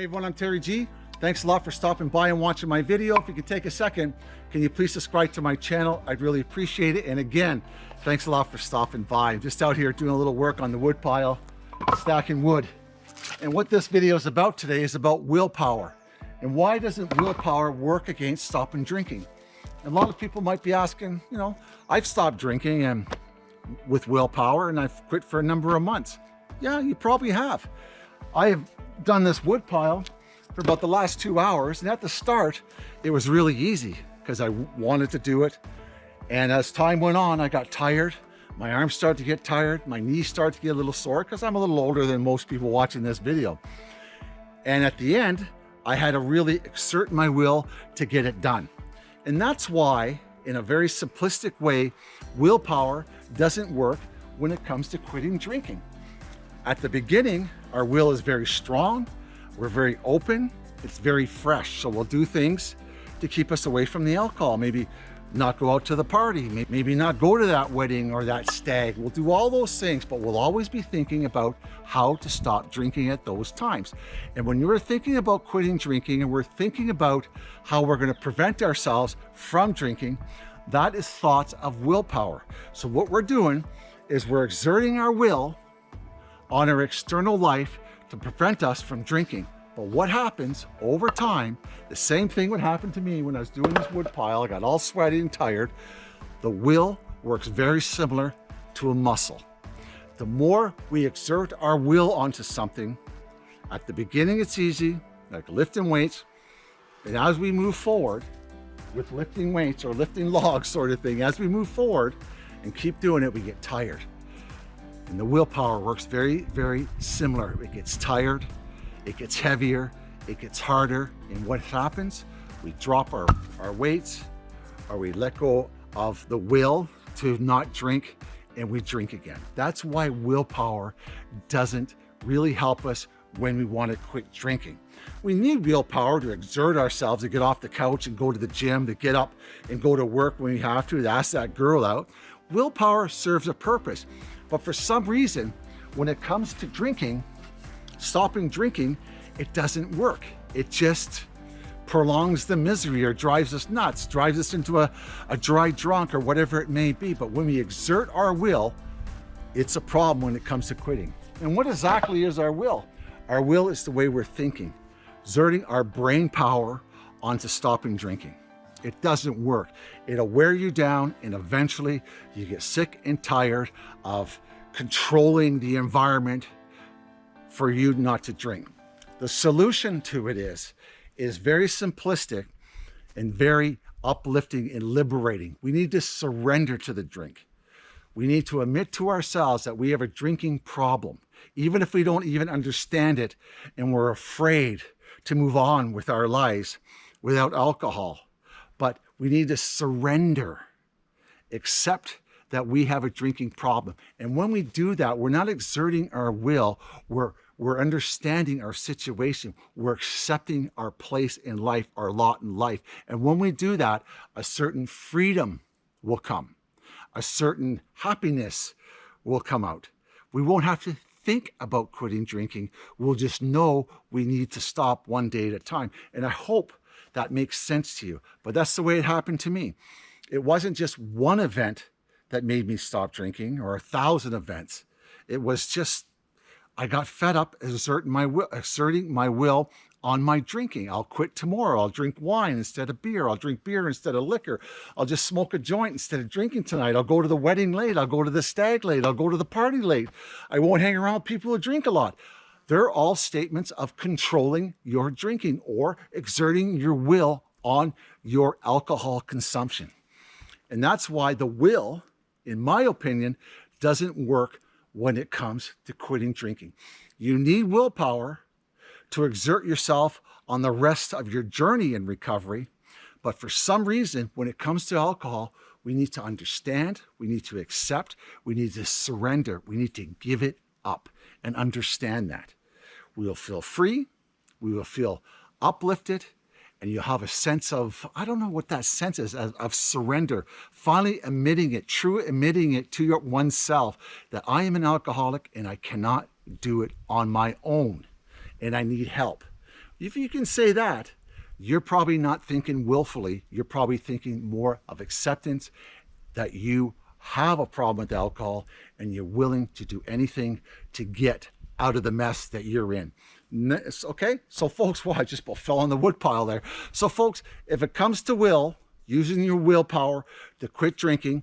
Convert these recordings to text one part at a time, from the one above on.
Hey everyone, I'm Terry G. Thanks a lot for stopping by and watching my video. If you could take a second, can you please subscribe to my channel? I'd really appreciate it. And again, thanks a lot for stopping by. I'm just out here doing a little work on the wood pile, stacking wood. And what this video is about today is about willpower. And why doesn't willpower work against stopping drinking? And a lot of people might be asking, you know, I've stopped drinking and with willpower and I've quit for a number of months. Yeah, you probably have. I have done this wood pile for about the last two hours. And at the start, it was really easy because I wanted to do it. And as time went on, I got tired. My arms started to get tired. My knees started to get a little sore because I'm a little older than most people watching this video. And at the end, I had to really exert my will to get it done. And that's why, in a very simplistic way, willpower doesn't work when it comes to quitting drinking. At the beginning, our will is very strong, we're very open, it's very fresh. So we'll do things to keep us away from the alcohol. Maybe not go out to the party, maybe not go to that wedding or that stag. We'll do all those things, but we'll always be thinking about how to stop drinking at those times. And when you're thinking about quitting drinking and we're thinking about how we're gonna prevent ourselves from drinking, that is thoughts of willpower. So what we're doing is we're exerting our will on our external life to prevent us from drinking. But what happens over time, the same thing would happen to me when I was doing this wood pile, I got all sweaty and tired. The will works very similar to a muscle. The more we exert our will onto something, at the beginning it's easy, like lifting weights, and as we move forward with lifting weights or lifting logs sort of thing, as we move forward and keep doing it, we get tired. And the willpower works very, very similar. It gets tired, it gets heavier, it gets harder. And what happens? We drop our, our weights or we let go of the will to not drink and we drink again. That's why willpower doesn't really help us when we want to quit drinking. We need willpower to exert ourselves, to get off the couch and go to the gym, to get up and go to work when we have to, to ask that girl out. Willpower serves a purpose. But for some reason, when it comes to drinking, stopping drinking, it doesn't work. It just prolongs the misery or drives us nuts, drives us into a, a dry drunk or whatever it may be. But when we exert our will, it's a problem when it comes to quitting. And what exactly is our will? Our will is the way we're thinking, exerting our brain power onto stopping drinking. It doesn't work. It'll wear you down and eventually you get sick and tired of controlling the environment for you not to drink. The solution to it is, is very simplistic and very uplifting and liberating. We need to surrender to the drink. We need to admit to ourselves that we have a drinking problem, even if we don't even understand it and we're afraid to move on with our lives without alcohol but we need to surrender, accept that we have a drinking problem. And when we do that, we're not exerting our will, we're, we're understanding our situation, we're accepting our place in life, our lot in life. And when we do that, a certain freedom will come, a certain happiness will come out. We won't have to think about quitting drinking. We'll just know we need to stop one day at a time. And I hope that makes sense to you. But that's the way it happened to me. It wasn't just one event that made me stop drinking or a thousand events. It was just, I got fed up asserting my will, asserting my will on my drinking. I'll quit tomorrow. I'll drink wine instead of beer. I'll drink beer instead of liquor. I'll just smoke a joint instead of drinking tonight. I'll go to the wedding late. I'll go to the stag late. I'll go to the party late. I won't hang around people who drink a lot. They're all statements of controlling your drinking or exerting your will on your alcohol consumption. And that's why the will, in my opinion, doesn't work when it comes to quitting drinking. You need willpower to exert yourself on the rest of your journey in recovery. But for some reason, when it comes to alcohol, we need to understand, we need to accept, we need to surrender, we need to give it up and understand that. We will feel free, we will feel uplifted, and you'll have a sense of, I don't know what that sense is, of, of surrender, finally admitting it, true admitting it to your oneself that I am an alcoholic and I cannot do it on my own and I need help. if you can say that, you're probably not thinking willfully. You're probably thinking more of acceptance that you have a problem with alcohol and you're willing to do anything to get out of the mess that you're in. Okay, so folks, well, I just fell on the wood pile there. So folks, if it comes to will, using your willpower to quit drinking,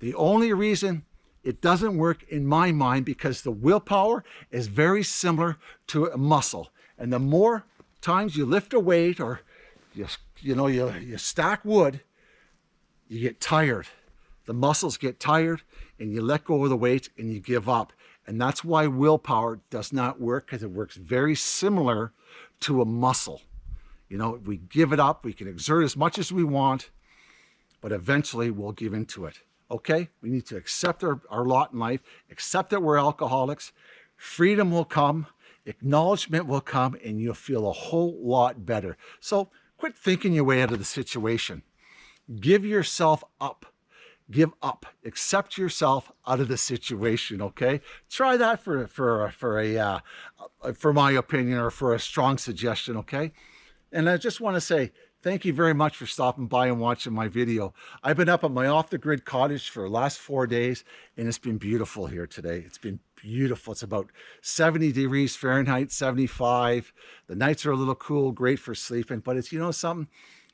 the only reason it doesn't work in my mind because the willpower is very similar to a muscle. And the more times you lift a weight or you, you know, you, you stack wood, you get tired. The muscles get tired and you let go of the weight and you give up. And that's why willpower does not work because it works very similar to a muscle. You know, we give it up, we can exert as much as we want, but eventually we'll give into it. Okay? We need to accept our, our lot in life, accept that we're alcoholics. Freedom will come, acknowledgement will come, and you'll feel a whole lot better. So quit thinking your way out of the situation. Give yourself up give up. Accept yourself out of the situation okay? Try that for for for a uh, for my opinion or for a strong suggestion okay? And i just want to say thank you very much for stopping by and watching my video. I've been up at my off the grid cottage for the last four days and it's been beautiful here today. It's been beautiful. It's about 70 degrees fahrenheit 75 the nights are a little cool great for sleeping but it's you know something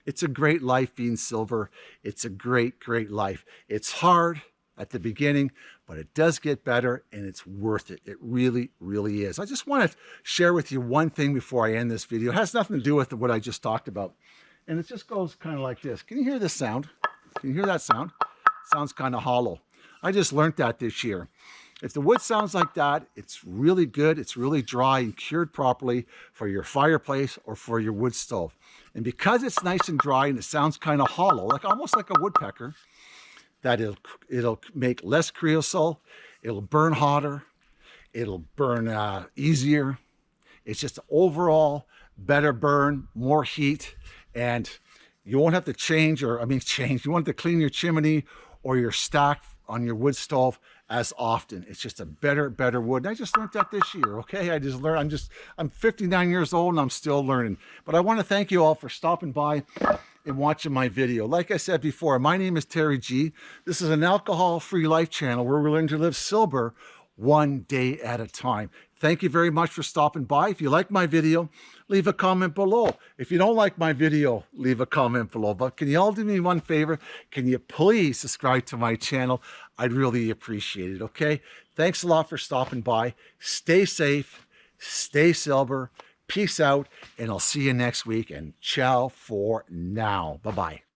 it's a great life being silver. It's a great, great life. It's hard at the beginning, but it does get better and it's worth it. It really, really is. I just want to share with you one thing before I end this video. It has nothing to do with what I just talked about. And it just goes kind of like this. Can you hear this sound? Can you hear that sound? It sounds kind of hollow. I just learned that this year. If the wood sounds like that, it's really good. It's really dry and cured properly for your fireplace or for your wood stove. And because it's nice and dry and it sounds kind of hollow, like almost like a woodpecker, that it'll, it'll make less creosote, it'll burn hotter, it'll burn uh, easier. It's just overall better burn, more heat, and you won't have to change or, I mean, change. You want to clean your chimney or your stack on your wood stove as often. It's just a better, better wood. And I just learned that this year, okay? I just learned, I'm just, I'm 59 years old and I'm still learning. But I want to thank you all for stopping by and watching my video. Like I said before, my name is Terry G. This is an alcohol-free life channel where we learn to live sober one day at a time. Thank you very much for stopping by. If you like my video, leave a comment below. If you don't like my video, leave a comment below. But can you all do me one favor? Can you please subscribe to my channel? I'd really appreciate it, okay? Thanks a lot for stopping by. Stay safe, stay sober, peace out, and I'll see you next week. And ciao for now. Bye-bye.